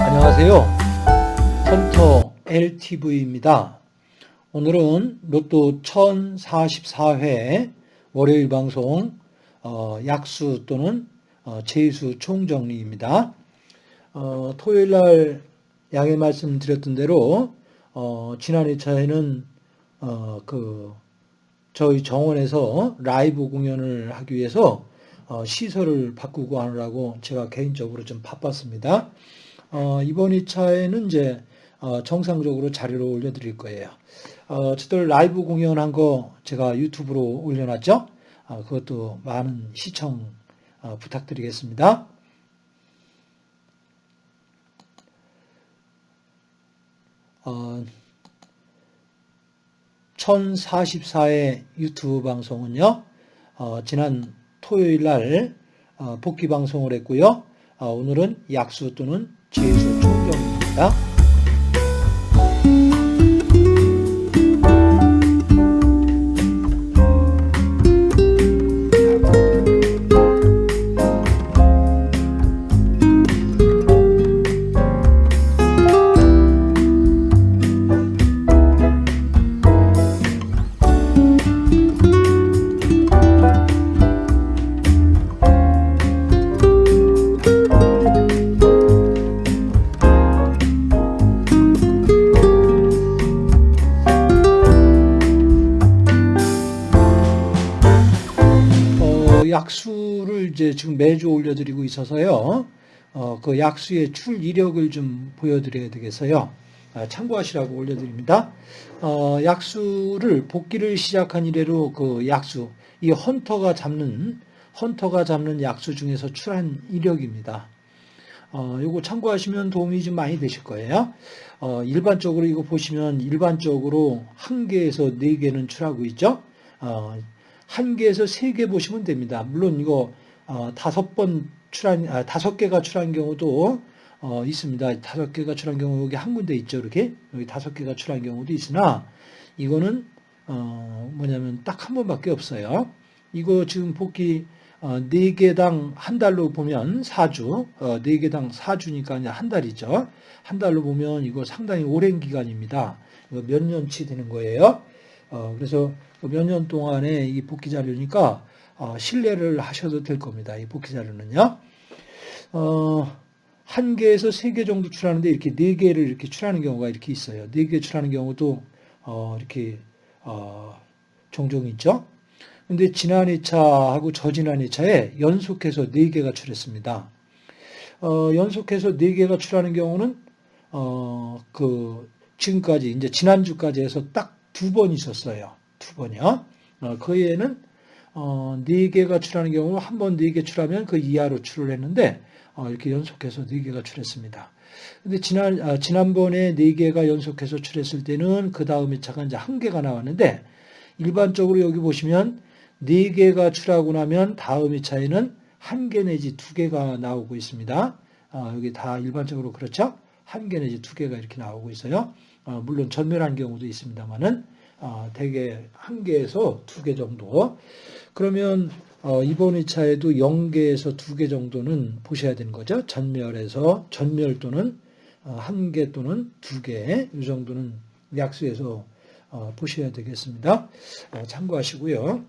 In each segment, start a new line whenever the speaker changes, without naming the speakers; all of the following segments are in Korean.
안녕하세요. 헌터 LTV입니다. 오늘은 로또 1044회 월요일 방송 어, 약수 또는 어, 제수 총정리입니다. 어, 토요일 날 양해 말씀드렸던 대로 어, 지난 2차에는 어, 그 저희 정원에서 라이브 공연을 하기 위해서 어, 시설을 바꾸고 하느라고 제가 개인적으로 좀 바빴습니다. 어, 이번 2차에는 이제 어, 정상적으로 자료를 올려드릴 거예요. 어, 저들 라이브 공연한 거 제가 유튜브로 올려놨죠? 어, 그것도 많은 시청 어, 부탁드리겠습니다. 어, 1044의 유튜브 방송은요, 어, 지난 토요일 날 어, 복귀 방송을 했고요. 어, 오늘은 약수 또는 제수 총정입니다. 약수를 이제 지금 매주 올려드리고 있어서요. 어, 그 약수의 출 이력을 좀 보여드려야 되겠어요. 아, 참고하시라고 올려드립니다. 어, 약수를 복귀를 시작한 이래로 그 약수, 이 헌터가 잡는 헌터가 잡는 약수 중에서 출한 이력입니다. 어, 요거 참고하시면 도움이 좀 많이 되실 거예요. 어, 일반적으로 이거 보시면 일반적으로 한 개에서 네 개는 출하고 있죠. 어, 한 개에서 세 개 보시면 됩니다. 물론 이거 어, 다섯 번 출한 아, 다섯 개가 출한 경우도 어, 있습니다. 다섯 개가 출한 경우 여기 한 군데 있죠. 이렇게 여기 다섯 개가 출한 경우도 있으나 이거는 어, 뭐냐면 딱 한 번밖에 없어요. 이거 지금 복귀 어, 4개당 한 달로 보면 4주, 어, 4개당 4주니까 이제 한 달이죠. 한 달로 보면 이거 상당히 오랜 기간입니다. 몇 년치 되는 거예요. 어, 그래서 몇 년 동안의 이 복귀 자료니까 어, 신뢰를 하셔도 될 겁니다. 이 복귀 자료는요. 어, 한 개에서 세 개 정도 출하는데 이렇게 네 개를 이렇게 출하는 경우가 이렇게 있어요. 네 개 출하는 경우도 어, 이렇게 어, 종종 있죠. 근데 지난 2차하고 저지난 2차에 연속해서 4개가 출했습니다. 어, 연속해서 4개가 출하는 경우는, 어, 그, 지금까지, 이제 지난주까지 해서 딱 두 번 있었어요. 두 번이요. 어, 그 외에는, 어, 4개가 출하는 경우 한 번 4개 출하면 그 이하로 출을 했는데, 어, 이렇게 연속해서 4개가 출했습니다. 근데 지난, 아, 지난번에 4개가 연속해서 출했을 때는 그 다음 2차가 이제 한 개가 나왔는데, 일반적으로 여기 보시면 네 개가 출하고 나면 다음 2차에는 한개 내지 두 개가 나오고 있습니다. 어, 여기 다 일반적으로 그렇죠? 한개 내지 두 개가 이렇게 나오고 있어요. 어, 물론 전멸한 경우도 있습니다만은 어, 대개 한 개에서 두 개 정도. 그러면 어, 이번 2차에도 0개에서 두개 정도는 보셔야 되는 거죠. 전멸에서 전멸 또는 어, 한개 또는 두 개, 이 정도는 약수에서 어, 보셔야 되겠습니다. 어, 참고하시고요.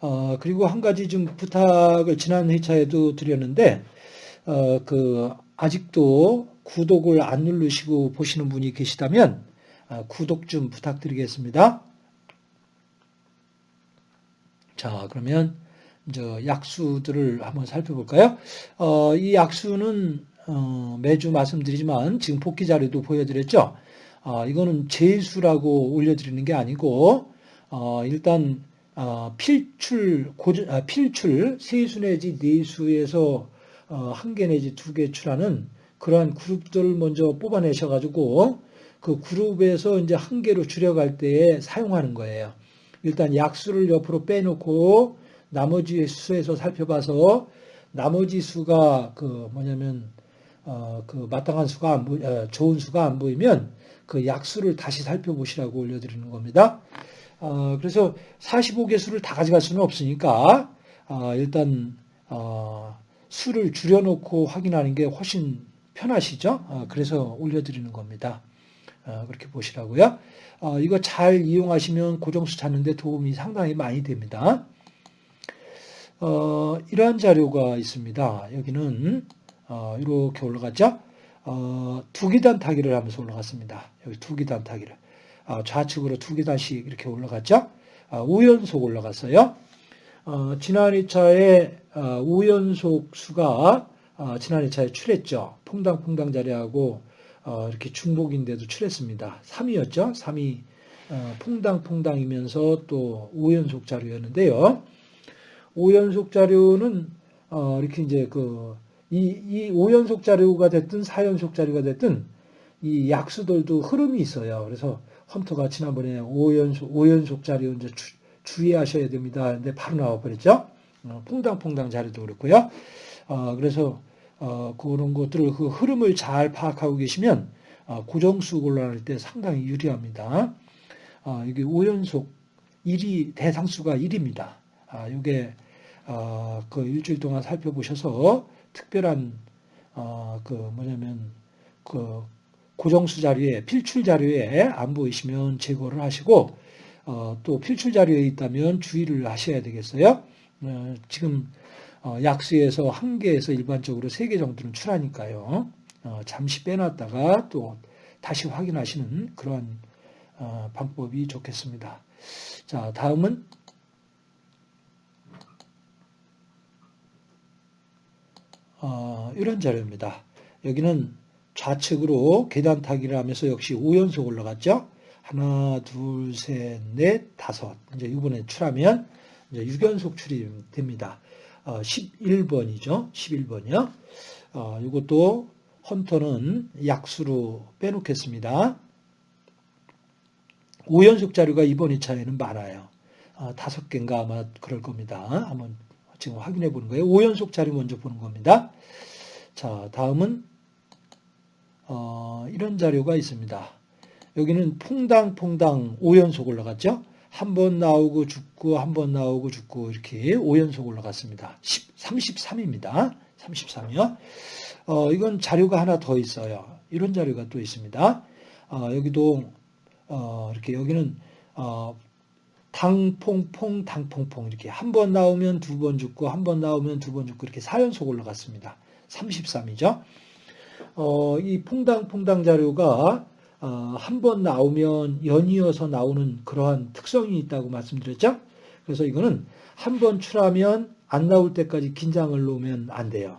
어, 그리고 한 가지 좀 부탁을 지난 회차에도 드렸는데, 어, 그, 아직도 구독을 안 누르시고 보시는 분이 계시다면, 어, 구독 좀 부탁드리겠습니다. 자, 그러면, 저, 약수들을 한번 살펴볼까요? 어, 이 약수는, 어, 매주 말씀드리지만, 지금 복귀 자료도 보여드렸죠? 어, 이거는 제수라고 올려드리는 게 아니고, 어, 일단, 어, 필출, 고전, 아, 필출, 세수 내지 네수에서 어, 한 개 내지 두 개 출하는 그러한 그룹들을 먼저 뽑아내셔가지고 그 그룹에서 이제 한 개로 줄여갈 때에 사용하는 거예요. 일단 약수를 옆으로 빼놓고 나머지 수에서 살펴봐서 나머지 수가 그 뭐냐면 어, 그 마땅한 수가 안 보, 어, 좋은 수가 안 보이면 그 약수를 다시 살펴보시라고 올려드리는 겁니다. 어, 그래서 45개수를 다 가져갈 수는 없으니까 어, 일단 어, 수를 줄여놓고 확인하는 게 훨씬 편하시죠? 어, 그래서 올려드리는 겁니다. 어, 그렇게 보시라고요. 어, 이거 잘 이용하시면 고정수 찾는데 도움이 상당히 많이 됩니다. 어, 이러한 자료가 있습니다. 여기는 어, 이렇게 올라갔죠? 어, 두기단 타기를 하면서 올라갔습니다. 여기 두기단 타기를. 어, 좌측으로 두기단씩 이렇게 올라갔죠? 어, 우연속 올라갔어요. 어, 지난 2차에 어, 우연속 수가 어, 지난 2차에 출했죠. 퐁당퐁당 자리하고 어, 이렇게 중복인데도 출했습니다. 3이었죠. 3이 어, 퐁당퐁당이면서 또 5연속 자료였는데요. 5연속 자료는 어, 이렇게 이제 그 이, 이 5연속 자료가 됐든 4연속 자료가 됐든 이 약수들도 흐름이 있어요. 그래서 험터가 지난번에 5연속, 5연속 자료 이제 주, 주의하셔야 됩니다. 근데 바로 나와버렸죠. 어, 퐁당퐁당 자료도 그렇고요. 어, 그래서 어, 그런 것들을 그 흐름을 잘 파악하고 계시면 어, 고정수 곤란할 때 상당히 유리합니다. 어, 이게 5연속 1이 대상수가 1입니다. 아, 이게 어, 그 일주일 동안 살펴보셔서 특별한 어, 그 뭐냐면 그 고정수 자료에 필출 자료에 안 보이시면 제거를 하시고 어, 또 필출 자료에 있다면 주의를 하셔야 되겠어요. 어, 지금 어, 약수에서 한 개에서 일반적으로 세 개 정도는 출하니까요. 어, 잠시 빼놨다가 또 다시 확인하시는 그런 어, 방법이 좋겠습니다. 자, 다음은 어, 이런 자료입니다. 여기는 좌측으로 계단 타기를 하면서 역시 5연속 올라갔죠. 하나, 둘, 셋, 넷, 다섯. 이제 이번에 출하면 이제 6연속 출이 됩니다. 어, 11번이죠. 11번이요. 어, 이것도 헌터는 약수로 빼놓겠습니다. 5연속 자료가 이번 2차에는 많아요. 어, 다섯 개인가 아마 그럴 겁니다. 한번 지금 확인해 보는 거예요. 5연속 자료 먼저 보는 겁니다. 자, 다음은 어, 이런 자료가 있습니다. 여기는 퐁당퐁당 5연속 올라갔죠? 한 번 나오고 죽고 한 번 나오고 죽고 이렇게 5연속 올라갔습니다. 10, 33입니다. 33이요. 어, 이건 자료가 하나 더 있어요. 이런 자료가 또 있습니다. 어, 여기도 어, 이렇게 여기는 어, 당퐁퐁 당퐁퐁 이렇게 한 번 나오면 두 번 죽고 한 번 나오면 두 번 죽고 이렇게 4연속 올라갔습니다. 33이죠. 어, 이 퐁당퐁당 자료가 어, 한 번 나오면 연이어서 나오는 그러한 특성이 있다고 말씀드렸죠. 그래서 이거는 한 번 출하면 안 나올 때까지 긴장을 놓으면 안 돼요.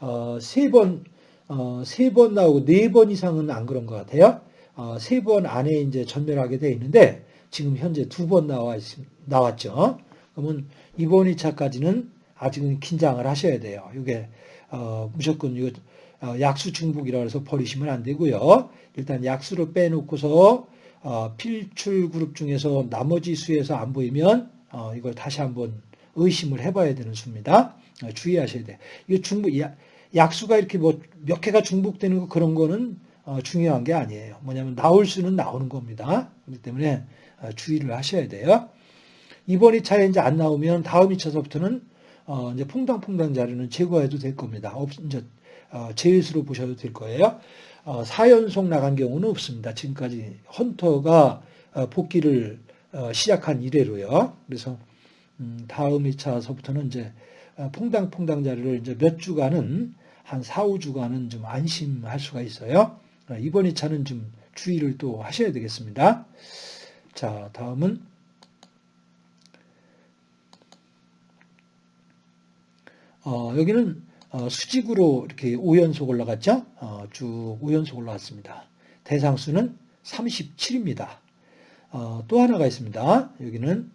어, 세 번, 어, 세 번 나오고 네 번 이상은 안 그런 것 같아요. 어, 세 번 안에 이제 전멸하게 돼 있는데 지금 현재 두 번 나와 있, 나왔죠. 그러면 이번 2차까지는 아직은 긴장을 하셔야 돼요. 이게 어, 무조건 이거 어, 약수 중복이라 해서 버리시면 안 되고요. 일단 약수를 빼놓고서 어, 필출 그룹 중에서 나머지 수에서 안 보이면 어, 이걸 다시 한번 의심을 해봐야 되는 수입니다. 어, 주의하셔야 돼. 이거 중복 약수가 이렇게 뭐 몇 개가 중복되는 거 그런 거는 어, 중요한 게 아니에요. 뭐냐면 나올 수는 나오는 겁니다. 그렇기 때문에 어, 주의를 하셔야 돼요. 이번 2차에 이제 안 나오면 다음 2차서부터는 어, 이제 퐁당퐁당 자료는 제거해도 될 겁니다. 없, 이제 어, 제일수로 보셔도 될 거예요. 어, 4연속 나간 경우는 없습니다. 지금까지 헌터가 어, 복귀를 어, 시작한 이래로요. 그래서 음, 다음 2차서부터는 이제 어, 퐁당퐁당 자료를 이제 몇 주간은 한 4, 5주간은 좀 안심할 수가 있어요. 어, 이번 2차는 좀 주의를 또 하셔야 되겠습니다. 자, 다음은 어, 여기는 어, 수직으로 이렇게 5연속 올라갔죠? 어, 쭉 5연속 올라왔습니다. 대상수는 37입니다. 어, 또 하나가 있습니다. 여기는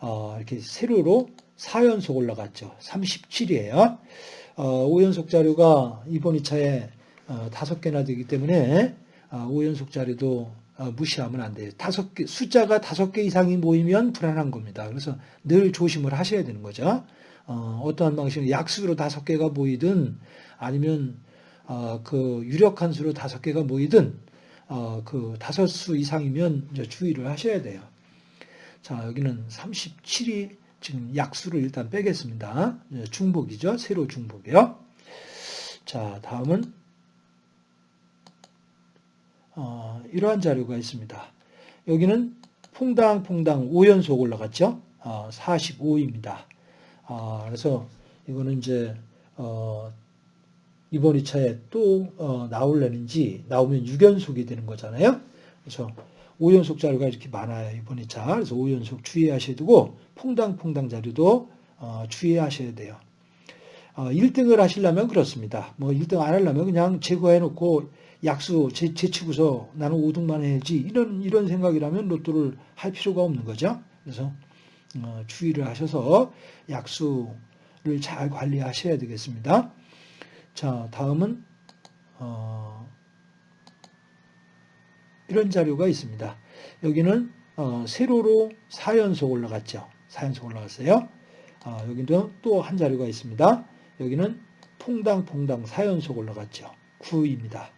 어, 이렇게 세로로 4연속 올라갔죠. 37이에요. 5연속 자료가 이번 2차에 어, 다섯 개나 되기 때문에 5연속 어, 자리도 어, 무시하면 안 돼요. 다섯 개, 숫자가 다섯 개 이상이 모이면 불안한 겁니다. 그래서 늘 조심을 하셔야 되는 거죠. 어, 떠한 방식으로 약수로 다섯 개가 모이든 아니면 어, 그 유력한 수로 다섯 개가 모이든 어, 그 다섯 수 이상이면 이제 주의를 하셔야 돼요. 자, 여기는 37이 지금 약수를 일단 빼겠습니다. 예, 중복이죠. 세로 중복이요. 자, 다음은 어, 이러한 자료가 있습니다. 여기는 퐁당퐁당 5연속 올라갔죠. 어, 45입니다. 아, 그래서 이거는 이제 어, 이번 2차에 또 어, 나올려는지 나오면 6연속이 되는 거잖아요. 그래서 5연속 자료가 이렇게 많아요. 이번 2차. 그래서 5연속 주의하셔야 되고 퐁당퐁당 자료도 어, 주의하셔야 돼요. 어, 1등을 하시려면 그렇습니다. 뭐 1등 안 하려면 그냥 제거해 놓고 약수 제, 제치고서 나는 5등만 해야지 이런 이런 생각이라면 로또를 할 필요가 없는 거죠. 그래서 어, 주의를 하셔서 약수를 잘 관리하셔야 되겠습니다. 자, 다음은 어, 이런 자료가 있습니다. 여기는 어, 세로로 4연속 올라갔죠. 4연속 올라갔어요. 아, 여기도 또 한 자료가 있습니다. 여기는 퐁당퐁당 4연속 올라갔죠. 9입니다.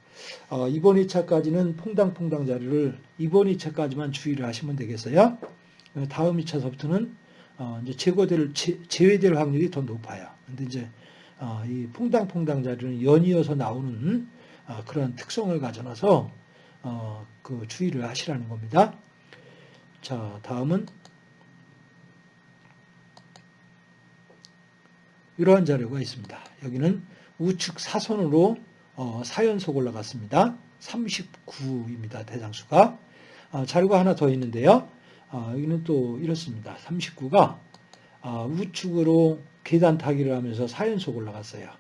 어, 이번 2차까지는 퐁당퐁당 자료를 이번 2차까지만 주의를 하시면 되겠어요. 다음 2차서부터는 어, 이제 제거될 제, 외될 확률이 더 높아요. 근데 이제 어, 이 퐁당퐁당 자료는 연이어서 나오는 어, 그런 특성을 가져놔서 어, 그 주의를 하시라는 겁니다. 자, 다음은 이러한 자료가 있습니다. 여기는 우측 사선으로 어, 4연속 올라갔습니다. 39입니다. 대장수가. 어, 자료가 하나 더 있는데요. 어, 여기는 또 이렇습니다. 39가 어, 우측으로 계단 타기를 하면서 4연속 올라갔어요.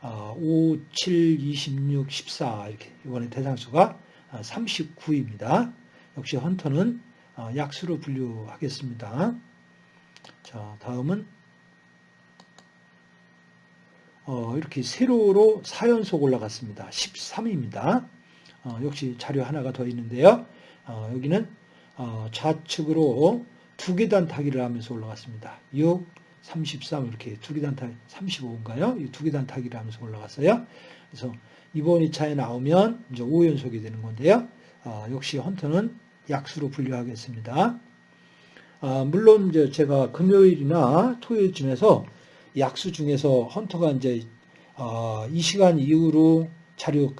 어, 5, 7, 26, 14 이렇게 이번에 대장수가 39입니다. 역시 헌터는 어, 약수로 분류하겠습니다. 자, 다음은 어, 이렇게 세로로 4연속 올라갔습니다. 13입니다. 어, 역시 자료 하나가 더 있는데요. 어, 여기는 어, 좌측으로 두 계단 타기를 하면서 올라갔습니다. 6, 33 이렇게 두 계단 타기 35인가요? 이두 계단 타기를 하면서 올라갔어요. 그래서 이번 2차에 나오면 이제 5연속이 되는 건데요. 어, 역시 헌터는 약수로 분류하겠습니다. 아, 물론 이제 제가 금요일이나 토요일쯤에서 약수 중에서 헌터가 이제 어, 이 시간 이후로 자료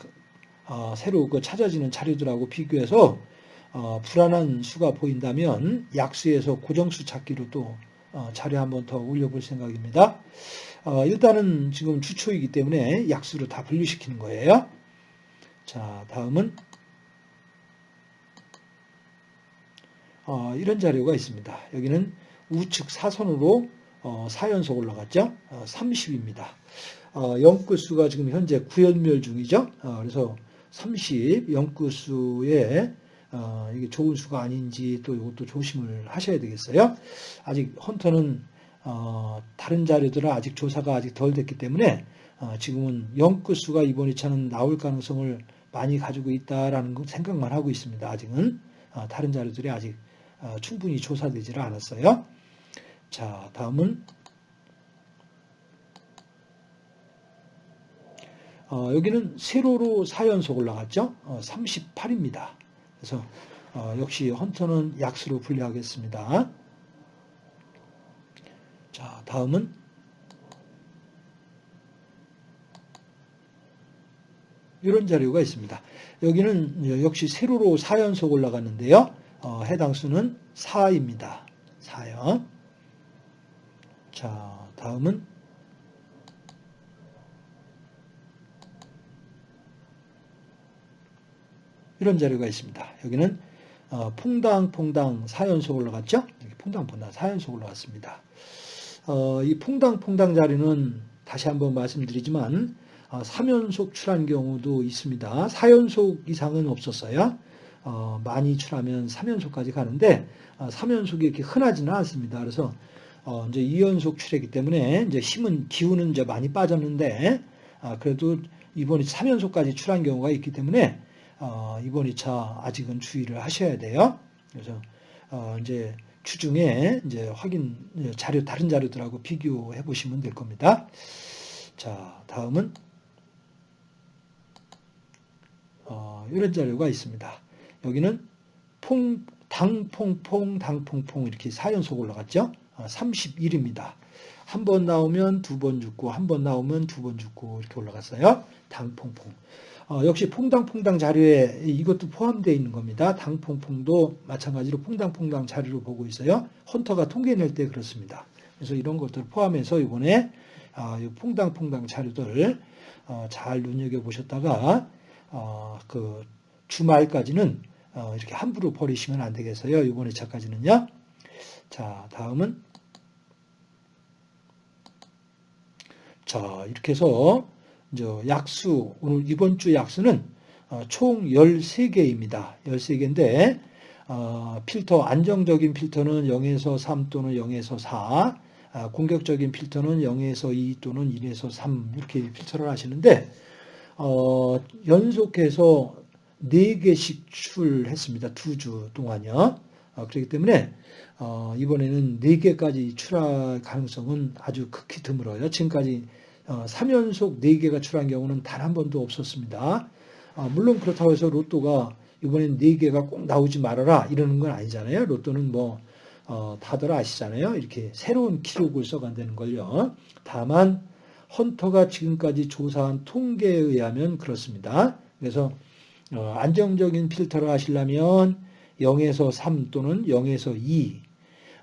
어, 새로 그 찾아지는 자료들하고 비교해서 어, 불안한 수가 보인다면 약수에서 고정수 찾기로 또 어, 자료 한번 더 올려볼 생각입니다. 어, 일단은 지금 주초이기 때문에 약수를 다 분류시키는 거예요. 자, 다음은 어, 이런 자료가 있습니다. 여기는 우측 사선으로 4연속 올라갔죠. 30입니다. 영구수가 지금 현재 구연멸 중이죠. 그래서 30 영구수에 어, 이게 좋은 수가 아닌지 또 이것도 조심을 하셔야 되겠어요. 아직 헌터는 어, 다른 자료들은 아직 조사가 아직 덜 됐기 때문에 어, 지금은 영끝수가 이번 2차는 나올 가능성을 많이 가지고 있다라는 생각만 하고 있습니다. 아직은 어, 다른 자료들이 아직 어, 충분히 조사되지를 않았어요. 자, 다음은 어, 여기는 세로로 4연속 올라갔죠. 38입니다. 그래서 어, 역시 헌터는 약수로 분류하겠습니다. 자, 다음은 이런 자료가 있습니다. 여기는 역시 세로로 4연속 올라갔는데요. 어, 해당 수는 4입니다. 4요. 자, 다음은 이런 자료가 있습니다. 여기는 어, 퐁당 퐁당 4연속 올라갔죠? 퐁당 퐁당 4연속 올라갔습니다. 어, 이 퐁당 퐁당 자료는 다시 한번 말씀드리지만 어, 3연속 출한 경우도 있습니다. 4연속 이상은 없었어요. 어, 많이 출하면 3연속까지 가는데 어, 3연속이 이렇게 흔하지는 않습니다. 그래서 어, 이제 2연속 출했기 때문에 이제 힘은 기운은 이제 많이 빠졌는데 아, 그래도 이번에 3연속까지 출한 경우가 있기 때문에 어, 이번 2차 아직은 주의를 하셔야 돼요. 그래서 어, 이제 추중에 이제 확인 자료 다른 자료들하고 비교해 보시면 될 겁니다. 자, 다음은 어, 이런 자료가 있습니다. 여기는 퐁, 당퐁퐁, 당퐁퐁 이렇게 4연속 올라갔죠. 31입니다. 한 번 나오면 두 번 죽고, 한 번 나오면 두 번 죽고 이렇게 올라갔어요. 당퐁퐁. 어, 역시 퐁당퐁당 자료에 이것도 포함되어 있는 겁니다. 당퐁퐁도 마찬가지로 퐁당퐁당 자료로 보고 있어요. 헌터가 통계낼 때 그렇습니다. 그래서 이런 것들을 포함해서 이번에 아, 이 퐁당퐁당 자료들 어, 잘 눈여겨보셨다가 어, 그 주말까지는 어, 이렇게 함부로 버리시면 안 되겠어요. 이번 2차까지는요. 자, 다음은 자, 이렇게 해서 약수 오늘 이번 주 약수는 어, 총 13개입니다. 13개인데 어, 필터 안정적인 필터는 0에서 3 또는 0에서 4 아, 공격적인 필터는 0에서 2 또는 1에서 3 이렇게 필터를 하시는데 어, 연속해서 4개씩 출했습니다. 두 주 동안요. 어, 그렇기 때문에 어, 이번에는 4개까지 출할 가능성은 아주 극히 드물어요. 지금까지 어, 3연속 4개가 출한 경우는 단 한 번도 없었습니다. 어, 물론 그렇다고 해서 로또가 이번엔 4개가 꼭 나오지 말아라 이러는 건 아니잖아요. 로또는 뭐 어, 다들 아시잖아요. 이렇게 새로운 기록을 써간다는 걸요. 다만 헌터가 지금까지 조사한 통계에 의하면 그렇습니다. 그래서 어, 안정적인 필터를 하시려면 0에서 3 또는 0에서 2,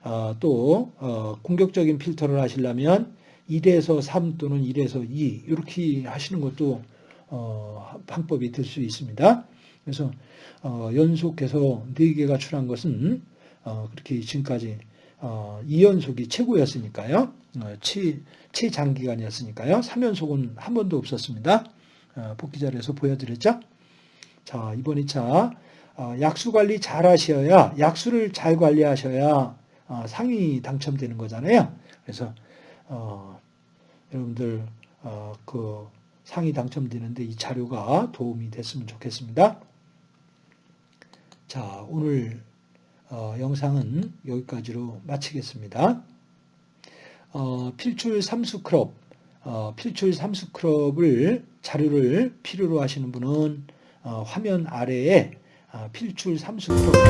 어, 또 어, 공격적인 필터를 하시려면 1에서 3 또는 1에서 2 이렇게 하시는 것도 어, 방법이 될 수 있습니다. 그래서 어, 연속해서 4개가 출한 것은 어, 그렇게 지금까지 어, 2연속이 최고였으니까요. 어, 최, 최장기간이었으니까요. 3연속은 한 번도 없었습니다. 어, 복귀 자료에서 보여드렸죠. 자, 이번 2차 어, 약수 관리 잘 하셔야 약수를 잘 관리하셔야 어, 상위 당첨되는 거잖아요. 그래서 어, 여러분들 어, 그 상위 당첨되는데 이 자료가 도움이 됐으면 좋겠습니다. 자, 오늘 어, 영상은 여기까지로 마치겠습니다. 어, 필출 삼수 그룹, 어, 필출 삼수 그룹을 자료를 필요로 하시는 분은 어, 화면 아래에 아, 필출 삼수 그룹